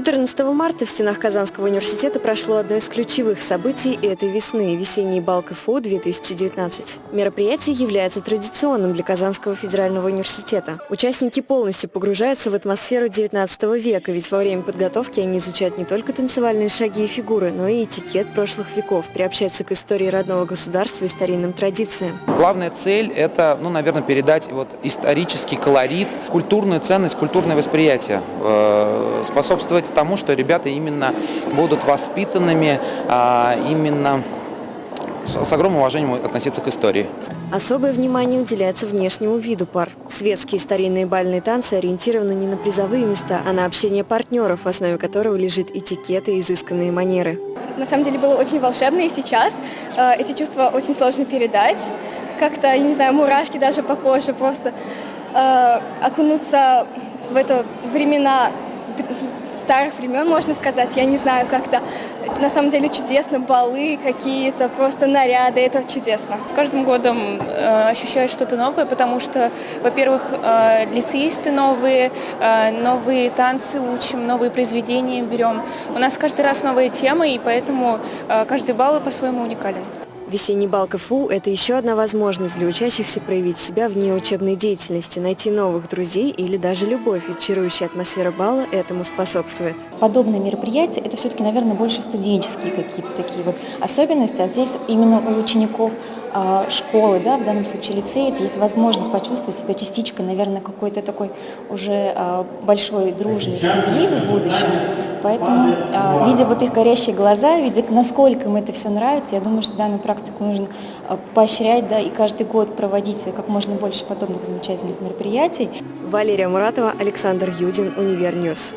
14 марта в стенах Казанского университета прошло одно из ключевых событий этой весны – весенний бал КФУ 2019. Мероприятие является традиционным для Казанского федерального университета. Участники полностью погружаются в атмосферу 19 века, ведь во время подготовки они изучают не только танцевальные шаги и фигуры, но и этикет прошлых веков, приобщаются к истории родного государства и старинным традициям. Главная цель – это, ну, наверное, передать вот исторический колорит, культурную ценность, культурное восприятие, э, способствовать тому, что ребята именно будут воспитанными, а, именно с огромным уважением относиться к истории. Особое внимание уделяется внешнему виду пар. Светские старинные бальные танцы ориентированы не на призовые места, а на общение партнеров, в основе которого лежит этикет и изысканные манеры. На самом деле было очень волшебно, и сейчас э, эти чувства очень сложно передать. Как-то, я не знаю, мурашки даже по коже, просто э, окунуться в это времена старых времен, можно сказать. Я не знаю, как-то на самом деле чудесно, балы какие-то, просто наряды, это чудесно. С каждым годом э, ощущаешь что-то новое, потому что, во-первых, э, лицеисты новые, э, новые танцы учим, новые произведения берем. У нас каждый раз новые темы, и поэтому э, каждый балл по-своему уникален. Весенний бал КФУ – это еще одна возможность для учащихся проявить себя вне учебной деятельности, найти новых друзей или даже любовь, ведь чарующая атмосфера бала этому способствует. Подобные мероприятия – это все-таки, наверное, больше студенческие какие-то такие вот особенности, а здесь именно у учеников школы, да, в данном случае лицеев, есть возможность почувствовать себя частичкой, наверное, какой-то такой уже а, большой дружной семьи в будущем. Поэтому, а, видя вот их горящие глаза, видя, насколько им это все нравится, я думаю, что данную практику нужно поощрять, да, и каждый год проводить как можно больше подобных замечательных мероприятий. Валерия Муратова, Александр Юдин, Univer News.